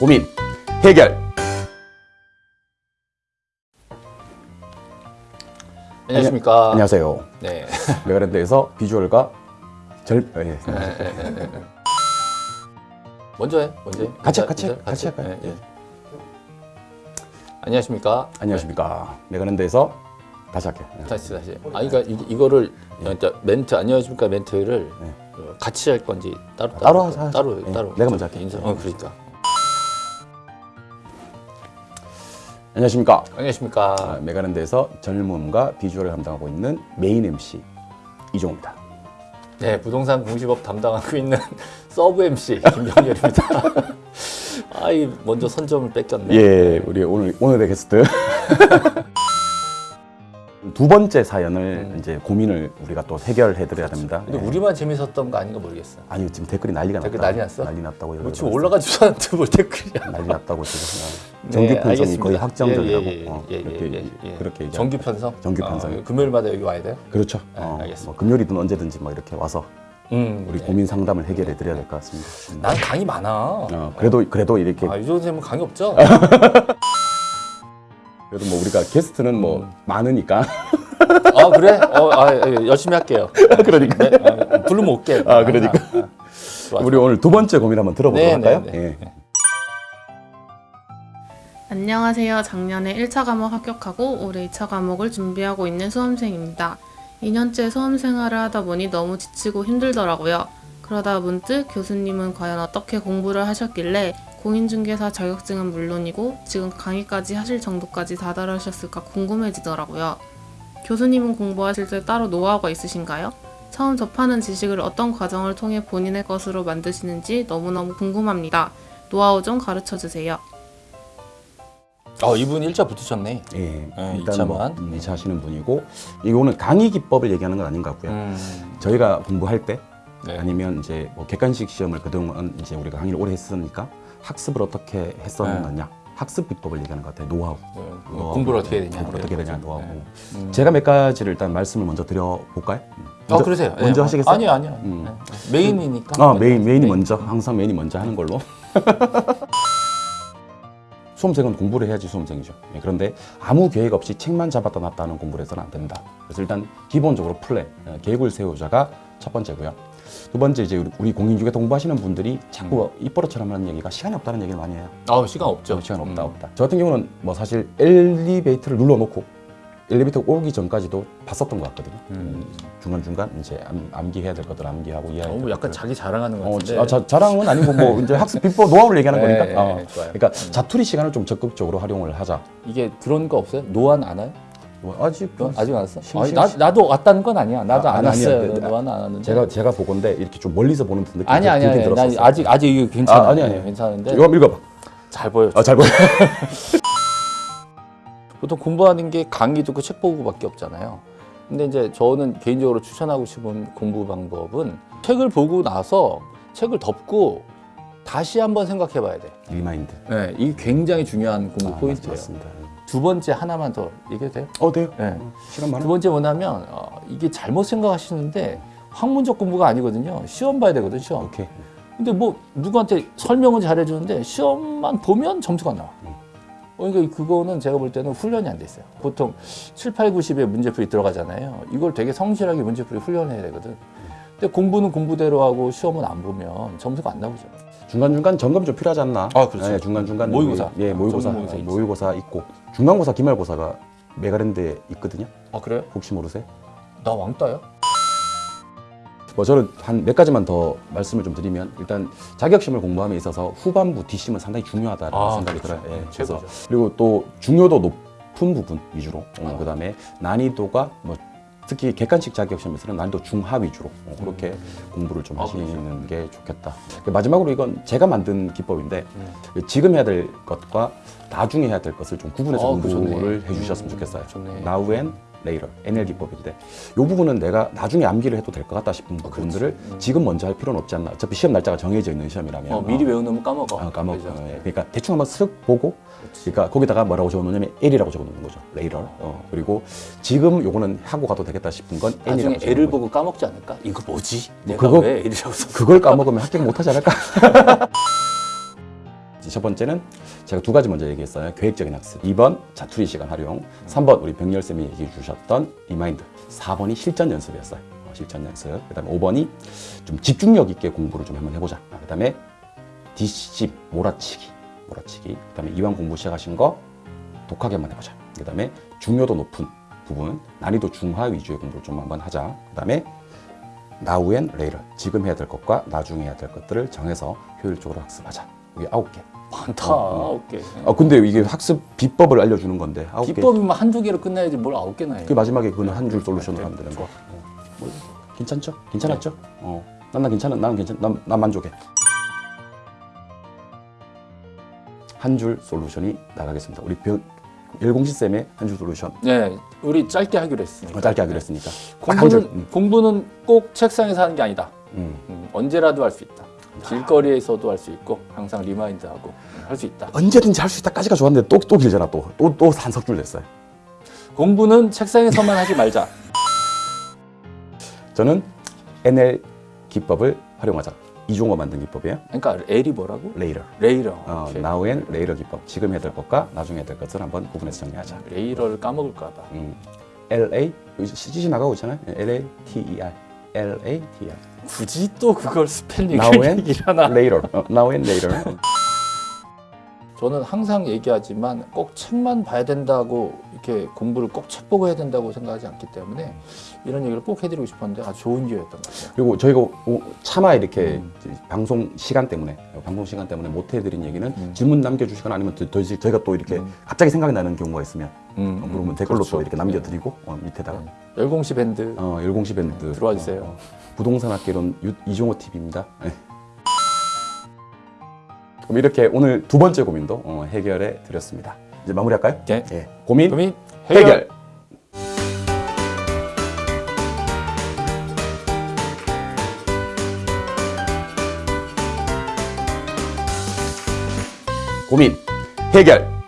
고민 해결. 안녕하십니까. 안녕하세요. 네. 메가랜드에서 비주얼과 절 예, 먼저 해. 먼저 해. 같이 해, 같이 해, 인사- 같이 할까요? 예, 예. 안녕하십니까. 안녕하십니까. 메가랜드에서 다시 할게요. 예. 다시 다시. 아 그러니까 이, 이거를 진짜 멘트 안녕하십니까 멘트를 네. 어, 같이 할 건지 따로 따로? 하자. 따로 예, 따로. 내가 먼저 할게. 인사. 어 그러니까. 안녕하십니까. 안녕하십니까. 아, 메가랜드에서 젊음과 비주얼을 담당하고 있는 메인 MC 이종입니다. 네 부동산 공시법 담당하고 있는 서브 MC 김병렬입니다. 아이 먼저 선점을 뺏겼네. 예, 우리 오늘 오늘의 게스트 두 번째 사연을 이제 고민을 우리가 또 해결해 드려야 됩니다. 근데 예. 우리만 재밌었던 거 아닌가 모르겠어. 아니 지금 댓글이 난리가 댓글 났다. 난리 났어? 난리 났다고 뭐 지금 올라가지도 않는데 뭘 댓글이야. 난리 났다고 지금 네, 정규 편성이 알겠습니다. 거의 확정적이라고 예, 예, 예, 어, 예, 그렇게 예, 예. 그렇게 정규 편성? 정규 편성. 어, 금요일마다 여기 와야 돼요? 그렇죠. 네, 어, 알겠습니다. 뭐 금요일이든 언제든지 뭐 이렇게 와서 음, 우리 네. 고민 상담을 해결해 드려야 될 것 같습니다. 음. 난 강의 많아. 어, 그래도 그래도 이렇게 아, 유정 선생님은 강의 없죠? 우리가 게스트는 뭐 음. 많으니까 아 그래? 어, 아, 예, 열심히 할게요. 그러니까 네, 아, 부르면 올게. 아, 그러니까. 아, 아. 좋아. 우리 오늘 두 번째 고민 한번 들어보도록 네, 할까요? 네, 네. 예. 안녕하세요. 작년에 1차 과목 합격하고 올해 2차 과목을 준비하고 있는 수험생입니다. 2년째 수험 생활을 하다 보니 너무 지치고 힘들더라고요. 그러다 문득 교수님은 과연 어떻게 공부를 하셨길래 공인중개사 자격증은 물론이고 지금 강의까지 하실 정도까지 다다르셨을까 궁금해지더라고요. 교수님은 공부하실 때 따로 노하우가 있으신가요? 처음 접하는 지식을 어떤 과정을 통해 본인의 것으로 만드시는지 너무너무 궁금합니다. 노하우 좀 가르쳐 주세요. 어, 이분 일자 붙으셨네. 예. 네, 일단 뭐 이차만. 음, 2차 하시는 분이고 이거는 강의 기법을 얘기하는 건 아닌 것 같고요. 음, 저희가 공부할 때 네. 아니면 이제 뭐 객관식 시험을 그동안 이제 우리가 강의를 오래 했으니까 학습을 어떻게 했었느냐 학습 비법을 얘기하는 것 같아요. 노하우. 네, 노하우. 공부를 어떻게 해야 되냐. 공부를 어떻게 해야 되냐 노하우. 네. 음. 제가 몇 가지를 일단 말씀을 먼저 드려볼까요? 음. 어, 먼저, 그러세요. 네, 먼저 어, 하시겠어요? 아니요, 아니요. 음. 네. 메인이니까. 아 메인 메인이 네. 먼저 항상 메인이 먼저 하는 걸로. 수험생은 공부를 해야지 수험생이죠. 예, 그런데 아무 계획 없이 책만 잡았다 놨다 하는 공부를 해서는 안 된다. 그래서 일단 기본적으로 플랜, 어, 계획을 세우자가 첫 번째고요. 두 번째 이제 우리- 우리 공인중개 공부하시는 분들이 자꾸 입버릇처럼 하는 얘기가 시간이 없다는 얘기를 많이 해요. 아, 시간 없죠. 저 시간 없다 음. 없다. 저 같은 경우는 뭐 사실 엘리베이터를 눌러놓고 엘리베이터 오기 전까지도 봤었던 것 같거든요. 음. 중간 중간 이제 암, 암기해야 될 것들 암기하고 이해해야 될 약간. 자기 자랑하는 것 어, 같은데. 자, 자, 자랑은 아니고 뭐 이제 학습 비법 노하우를 얘기하는 네, 거니까. 어. 네, 좋아요. 그러니까 자투리 시간을 좀 적극적으로 활용을 하자. 이게 그런 거 없어요? 노안 안 와요? 뭐 아직 노안 아직 안 왔어? 심- 아니, 심- 나, 나도 왔다는 건 아니야. 나도 아, 안 아니, 아니야. 왔어요. 네, 노안 안 왔는데. 제가 제가 보건데 이렇게 좀 멀리서 보는 듯 느낌이 아니 아니 아니. 나. 아직 아직 이게 괜찮아. 아, 아니, 아니. 괜찮은데 이거 한번 읽어 봐. 잘 보여. 아, 잘 보여. 보통 공부하는 게 강의 듣고 책 보고밖에 없잖아요. 근데 이제 저는 개인적으로 추천하고 싶은 공부 방법은 책을 보고 나서 책을 덮고 다시 한번 생각해 봐야 돼. remind. 네, 이게 굉장히 중요한 공부 아, 포인트예요. 맞습니다. 두 번째 하나만 더 얘기해도 돼요? 어, 돼요. 네. 시간 많아. 두 번째 뭐냐면 어, 이게 잘못 생각하시는데 학문적 공부가 아니거든요. 시험 봐야 되거든, 시험. 오케이. 근데 뭐 누구한테 설명은 잘해주는데 시험만 보면 점수가 안 나와. 어, 그러니까 그거는 제가 볼 때는 훈련이 안 돼 있어요. 보통 7, 8, 90에 문제풀이 들어가잖아요. 이걸 되게 성실하게 문제풀이 훈련해야 되거든. 근데 공부는 공부대로 하고 시험은 안 보면 점수가 안 나오죠. 중간 중간 점검 좀 필요하지 않나? 아, 그렇죠. 중간 중간 모의고사. 예, 모의고사. 전문 모의고사 예, 있지. 모의고사 있고 중간고사, 기말고사가 메가랜드에 있거든요. 아 그래요? 혹시 모르세요? 나 왕따야? 뭐 저는 한 몇 가지만 더 말씀을 좀 드리면 일단 자격시험을 공부함에 있어서 후반부 뒷심은 상당히 중요하다는 아, 생각이 그렇죠. 들어요. 예, 네, 그래서 최고죠. 그리고 또 중요도 높은 부분 위주로 어, 아. 그다음에 난이도가 뭐 특히 객관식 자격시험에서는 난이도 중하 위주로 어, 그렇게 공부를 좀 아, 하시는 게 좋겠다. 마지막으로 이건 제가 만든 기법인데 음. 지금 해야 될 것과 나중에 해야 될 것을 좀 구분해서 아, 그거 좋네. 공부를 해주셨으면 음, 좋겠어요. 좋네. Now and later, NL 기법인데 이 부분은 내가 나중에 암기를 해도 될 것 같다 싶은 아, 부분들을 지금 먼저 할 필요는 없지 않나. 어차피 시험 날짜가 정해져 있는 시험이라면 어, 미리 외워놓으면 까먹어. 아, 까먹. 그죠? 어, 예. 그러니까 대충 한번 쓱 보고, 그러니까 거기다가 뭐라고 적어놓냐면 L이라고 적어놓는 거죠. later. 어, 그리고 지금 요거는 하고 가도 되겠다 싶은 건 나중에 N이라고 적어놓는 거죠. 보고 까먹지 않을까? 이거 뭐지? 뭐 내가 그거- 왜 L이라고 써? 그걸 까먹으면 합격 못하지 않을까? 첫 번째는 제가 두 가지 먼저 얘기했어요. 계획적인 학습. 2번 자투리 시간 활용. 3번 우리 병렬 쌤이 얘기해 주셨던 remind. 4번이 실전 연습이었어요. 어, 실전 연습. 그 다음에 5번이 좀 집중력 있게 공부를 좀 한번 해보자. 아, 그 다음에 뒷집 몰아치기. 몰아치기. 그 다음에 이왕 공부 시작하신 거 독하게 한번 해보자. 그 다음에 중요도 높은 부분, 난이도 중하 위주의 공부를 좀 한번 하자. 그 다음에 now and later. 지금 해야 될 것과 나중에 해야 될 것들을 정해서 효율적으로 학습하자. 이게 아홉 개. 많다. 어, 어. 아홉 개. 아 근데 이게 학습 비법을 알려주는 건데 아홉 개. 비법이면 한두 개로 끝나야지 뭘 아홉 개나 해. 그 마지막에 그는 한 줄 솔루션으로 하면 되는 거. 어, 뭐, 괜찮죠? 괜찮았죠? 어. 난, 나 괜찮아. 나는 괜찮. 난, 난 만족해. 한 줄 솔루션이 나가겠습니다. 우리 병 열공시 쌤의 한 줄 솔루션 네, 우리 짧게 하기로 했으니까. 어, 짧게 하기로 했으니까 딱 한 줄. 공부는 음. 공부는 꼭 책상에서 하는 게 아니다. 음. 음, 언제라도 할 수 있다. 길거리에서도 할 수 있고 항상 remind하고 할 수 있다. 언제든지 할 수 있다까지가 좋았는데 또 또 길잖아 또 또또 한석줄 됐어요. 공부는 책상에서만 하지 말자. 저는 NL 기법을 활용하자. 이중어 만든 기법이에요. 그러니까 L이 뭐라고? 레이러. 레이러. 어, now and later 기법. 지금 해야 될 것과 나중에 해야 될 것을 한번 구분해서 정리하자. 레이러를 까먹을까 봐. 음, LA CGC 나가고 있잖아요. LA T E R. LA T E R. 굳이 또 그걸 스펠링을 Now and 얘기를 하나? later. 어, now and later. 저는 항상 얘기하지만 꼭 책만 봐야 된다고 이렇게 공부를 꼭 책 보고 해야 된다고 생각하지 않기 때문에 이런 얘기를 꼭 해드리고 싶었는데 아주 좋은 기회였던 것 같아요. 그리고 저희가 오- 차마 이렇게 음. 방송 시간 때문에 방송 시간 때문에 못 해드린 얘기는 음. 질문 남겨주시거나 아니면 더, 더 저희가 또 이렇게 음. 갑자기 생각이 나는 경우가 있으면 음, 어, 그러면 음, 댓글로 그렇죠. 또 이렇게 남겨드리고 어, 밑에다가 네. 열공시 밴드 어, 열공시 밴드 들어와 주세요. 어, 어, 부동산 학개론 유- 이종호 TV입니다. 그럼 이렇게 오늘 두 번째 고민도 어, 해결해 드렸습니다. 이제 마무리할까요? 네. 예. 고민 고민 해결. 해결. 고민 해결.